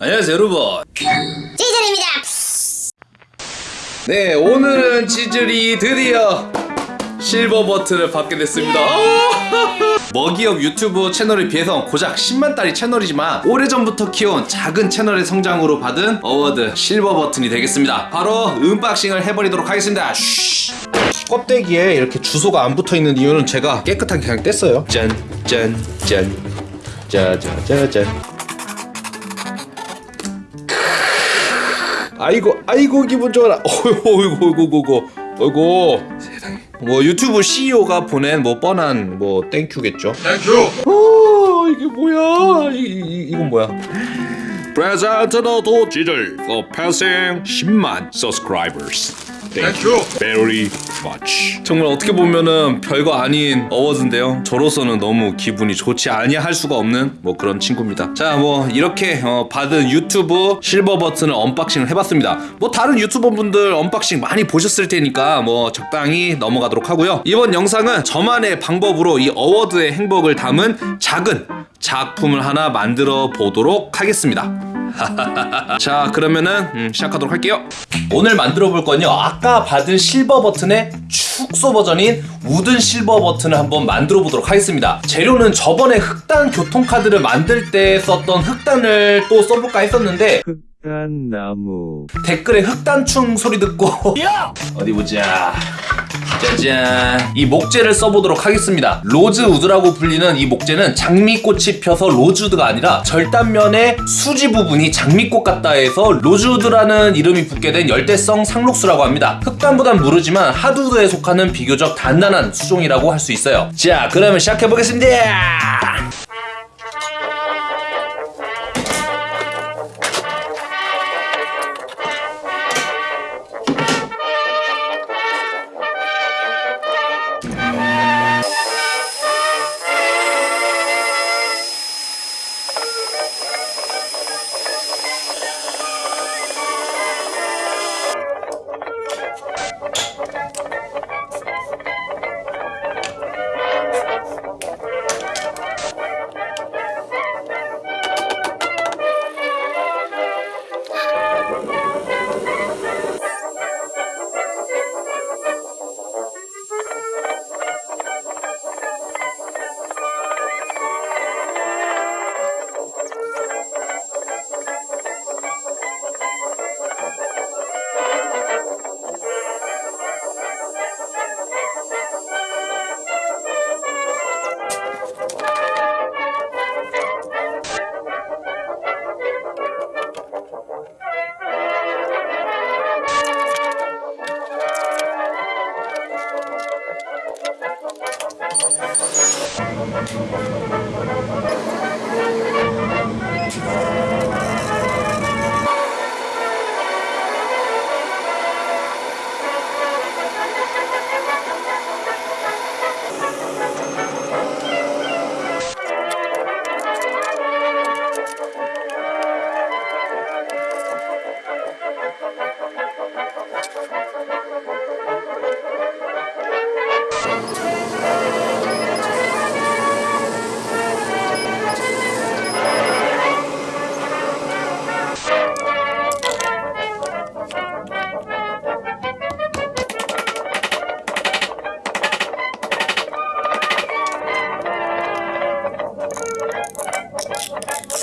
안녕하세요 여러분. 지즐입니다. 네 오늘은 지즐이 드디어 실버 버튼을 받게 됐습니다. 먹이업 유튜브 채널에 비해서 고작 10만짜리 채널이지만 오래전부터 키운 작은 채널의 성장으로 받은 award 실버 버튼이 되겠습니다. 바로 unboxing을 해버리도록 하겠습니다. 쉬. 껍데기에 이렇게 주소가 안 붙어있는 이유는 제가 깨끗하게 그냥 뗐어요. 짠 짠 짠. 짜자자잔 아이고 아이고 기분 좋아라. 어이구 어이구 어이구 어이구 어이구. 세상에. 뭐 유튜브 CEO가 보낸 뭐 뻔한 뭐 thank you겠죠? Thank you 어 이게 뭐야? 이, 이, 이건 뭐야? Present for passing 10만 subscribers. You. Very much. 정말 어떻게 보면은 별거 아닌 awards인데요. 저로서는 너무 기분이 좋지 아니할 수가 없는 뭐 그런 친구입니다. 자 뭐 이렇게 어, 받은 유튜브 실버 버튼을 unboxing을 해봤습니다. 뭐 다른 유튜버 분들 unboxing 많이 보셨을 테니까 뭐 적당히 넘어가도록 하고요. 이번 영상은 저만의 방법으로 이 어워드의 행복을 담은 작은 작품을 하나 만들어 보도록 하겠습니다. 자 그러면은 음, 시작하도록 할게요. 오늘 만들어 볼 건요. 아까 받은 실버 버튼의 축소 버전인 wooden 실버 버튼을 한번 만들어 보도록 하겠습니다. 재료는 저번에 흑단 교통카드를 만들 때 썼던 흑단을 또 써볼까 했었는데 흑단 나무. 댓글에 흑단충 소리 듣고 어디 보자 짜잔. 이 목재를 써보도록 하겠습니다. 로즈우드라고 불리는 이 목재는 장미꽃이 펴서 로즈우드가 아니라 절단면의 수지 부분이 장미꽃 같다 해서 로즈우드라는 이름이 붙게 된 열대성 상록수라고 합니다. 흑단보단 무르지만 하드우드에 속하는 비교적 단단한 수종이라고 할 수 있어요. 자 그러면 시작해보겠습니다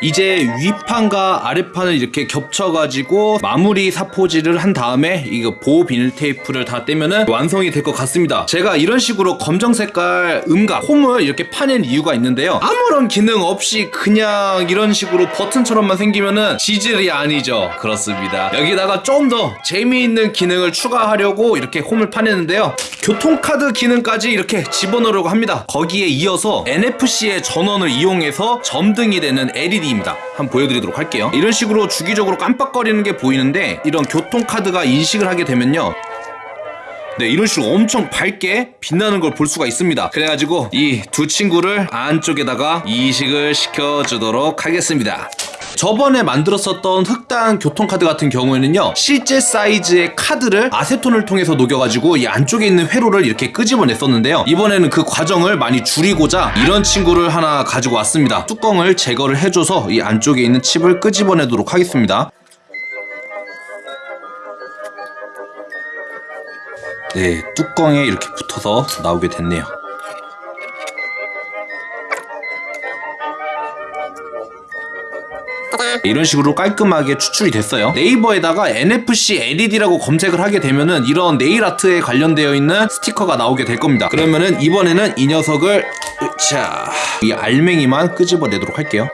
이제 위판과 아래판을 이렇게 겹쳐가지고 마무리 사포질을 한 다음에 이거 보호 비닐 테이프를 다 떼면은 완성이 될 것 같습니다. 제가 이런 식으로 검정 색깔 음각 홈을 이렇게 파낸 이유가 있는데요. 아무런 기능 없이 그냥 이런 식으로 버튼처럼만 생기면은 지질이 아니죠. 그렇습니다. 여기다가 좀 더 재미있는 기능을 추가하려고 이렇게 홈을 파냈는데요. 교통카드 기능까지 이렇게 집어넣으려고 합니다. 거기에 이어서 NFC의 전원을 이용해서 점등이 되는 LED 입니다. 한번 보여드리도록 할게요. 이런 식으로 주기적으로 깜빡거리는 게 보이는데 이런 교통카드가 인식을 하게 되면요. 네, 이런 식으로 엄청 밝게 빛나는 걸 볼 수가 있습니다. 그래가지고 이 두 친구를 안쪽에다가 이식을 시켜주도록 하겠습니다. 저번에 만들었었던 흑당 교통카드 같은 경우에는요 실제 사이즈의 카드를 아세톤을 통해서 녹여가지고 이 안쪽에 있는 회로를 이렇게 끄집어냈었는데요. 이번에는 그 과정을 많이 줄이고자 이런 친구를 하나 가지고 왔습니다. 뚜껑을 제거를 해줘서 이 안쪽에 있는 칩을 끄집어내도록 하겠습니다. 네 뚜껑에 이렇게 붙어서 나오게 됐네요 이런 식으로 깔끔하게 추출이 됐어요. 네이버에다가 NFC LED라고 검색을 하게 되면은 이런 네일 아트에 관련되어 있는 스티커가 나오게 될 겁니다. 그러면은 이번에는 이 녀석을 자, 이 알맹이만 끄집어 내도록 할게요.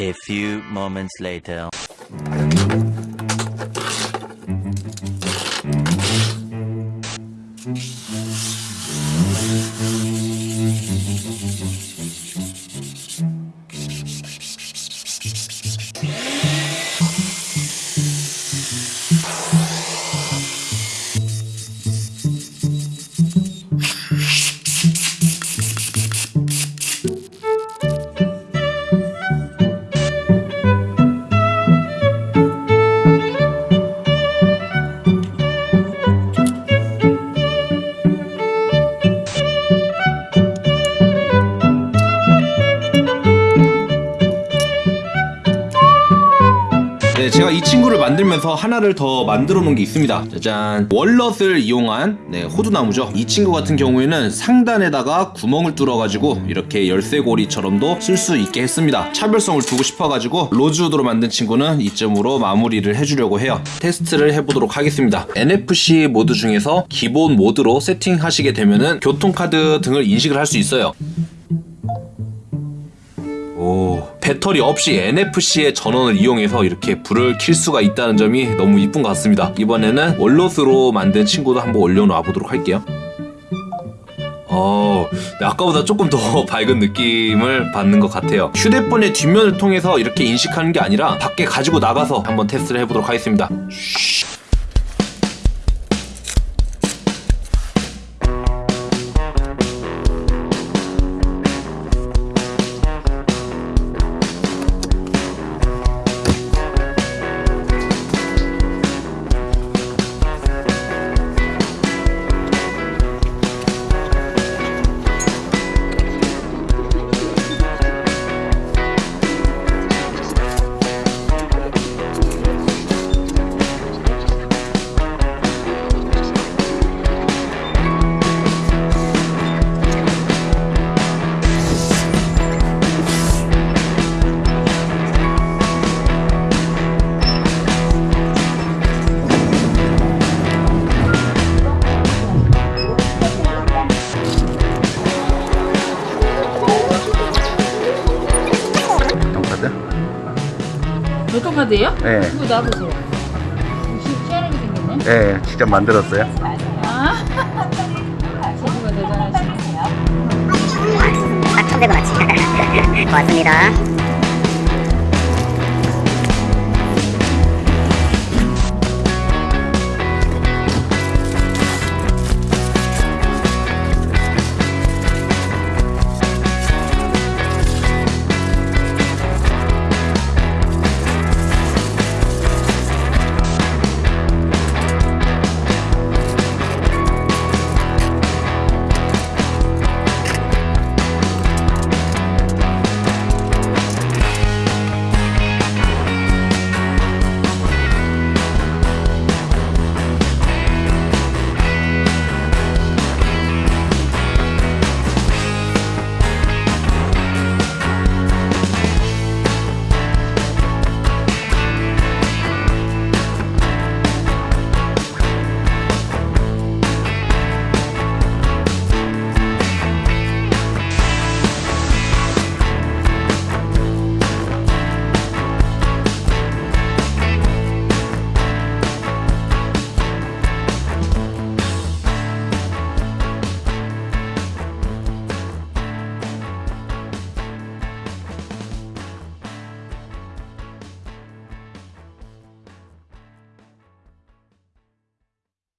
A few moments later. 친구를 만들면서 하나를 더 만들어 놓은 게 있습니다. 짜잔. 월넛을 이용한 네, 호두나무죠. 이 친구 같은 경우에는 상단에다가 구멍을 뚫어가지고 이렇게 열쇠고리처럼도 쓸 수 있게 했습니다. 차별성을 두고 싶어가지고 로즈우드로 만든 친구는 이점으로 마무리를 해주려고 해요. 테스트를 해보도록 하겠습니다. NFC 모드 중에서 기본 모드로 세팅하시게 되면은 교통카드 등을 인식을 할 수 있어요. 오, 배터리 없이 NFC의 전원을 이용해서 이렇게 불을 킬 수가 있다는 점이 너무 이쁜 것 같습니다. 이번에는 월롯으로 만든 친구도 한번 올려놔 보도록 할게요. 어, 네, 아까보다 조금 더 밝은 느낌을 받는 것 같아요. 휴대폰의 뒷면을 통해서 이렇게 인식하는 게 아니라 밖에 가지고 나가서 한번 테스트를 해보도록 하겠습니다. 교통카드예요? 네, 이거 놔보세요. 시- 시원하게 생겼네. 네, 직접 만들었어요. 아, 제주가 대단하시네. 딱 천대고 맞지. 고맙습니다.